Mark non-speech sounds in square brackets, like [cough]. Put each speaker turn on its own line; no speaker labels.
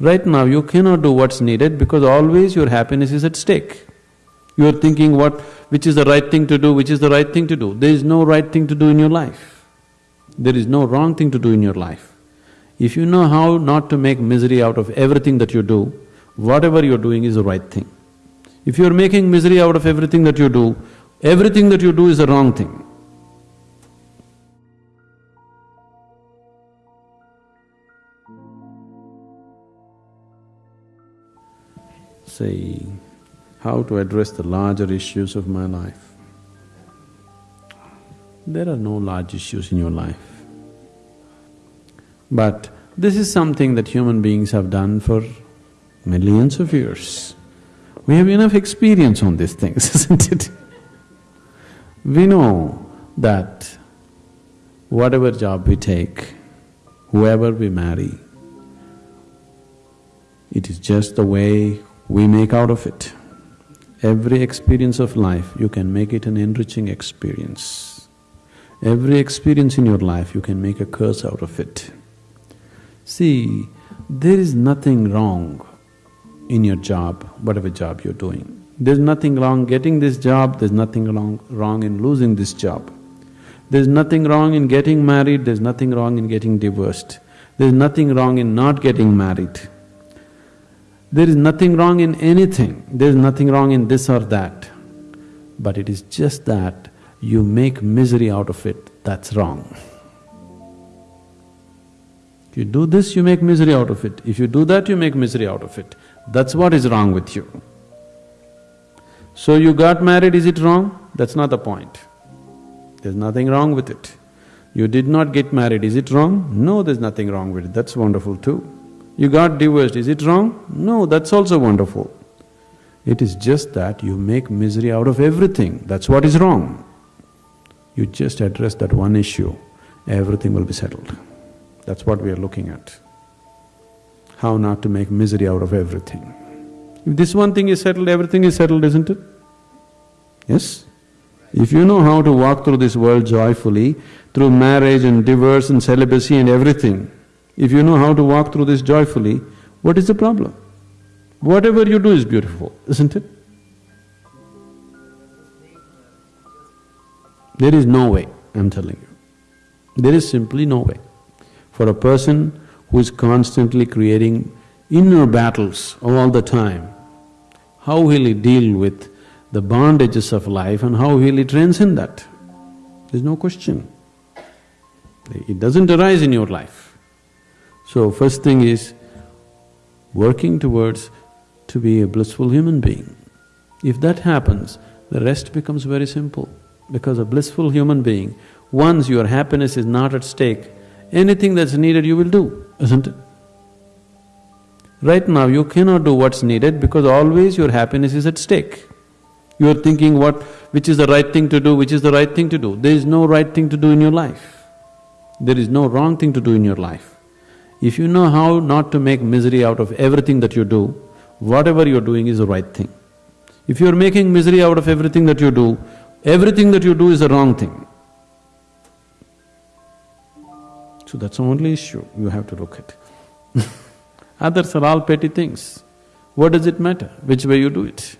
Right now, you cannot do what's needed because always your happiness is at stake. You are thinking what… which is the right thing to do, which is the right thing to do. There is no right thing to do in your life. There is no wrong thing to do in your life. If you know how not to make misery out of everything that you do, whatever you're doing is the right thing. If you're making misery out of everything that you do, everything that you do is the wrong thing. Say, how to address the larger issues of my life. There are no large issues in your life. But this is something that human beings have done for millions of years. We have enough experience on these things, [laughs] isn't it? We know that whatever job we take, whoever we marry, it is just the way we make out of it. Every experience of life, you can make it an enriching experience. Every experience in your life, you can make a curse out of it. See, there is nothing wrong in your job, whatever job you're doing. There's nothing wrong getting this job, there's nothing wrong, wrong in losing this job. There's nothing wrong in getting married, there's nothing wrong in getting divorced. There's nothing wrong in not getting married. There is nothing wrong in anything, there is nothing wrong in this or that. But it is just that you make misery out of it, that's wrong. You do this, you make misery out of it. If you do that, you make misery out of it. That's what is wrong with you. So you got married, is it wrong? That's not the point. There's nothing wrong with it. You did not get married, is it wrong? No, there's nothing wrong with it, that's wonderful too. You got divorced, is it wrong? No, that's also wonderful. It is just that you make misery out of everything, that's what is wrong. You just address that one issue, everything will be settled. That's what we are looking at. How not to make misery out of everything. If this one thing is settled, everything is settled, isn't it? Yes? If you know how to walk through this world joyfully, through marriage and divorce and celibacy and everything, if you know how to walk through this joyfully, what is the problem? Whatever you do is beautiful, isn't it? There is no way, I'm telling you. There is simply no way. For a person who is constantly creating inner battles all the time, how will he deal with the bondages of life and how will he transcend that? There's no question. It doesn't arise in your life. So first thing is working towards to be a blissful human being. If that happens, the rest becomes very simple because a blissful human being, once your happiness is not at stake, anything that's needed you will do, isn't it? Right now, you cannot do what's needed because always your happiness is at stake. You are thinking what… which is the right thing to do, which is the right thing to do. There is no right thing to do in your life. There is no wrong thing to do in your life. If you know how not to make misery out of everything that you do, whatever you're doing is the right thing. If you're making misery out of everything that you do, everything that you do is the wrong thing. So that's the only issue you have to look at. [laughs] Others are all petty things. What does it matter, which way you do it?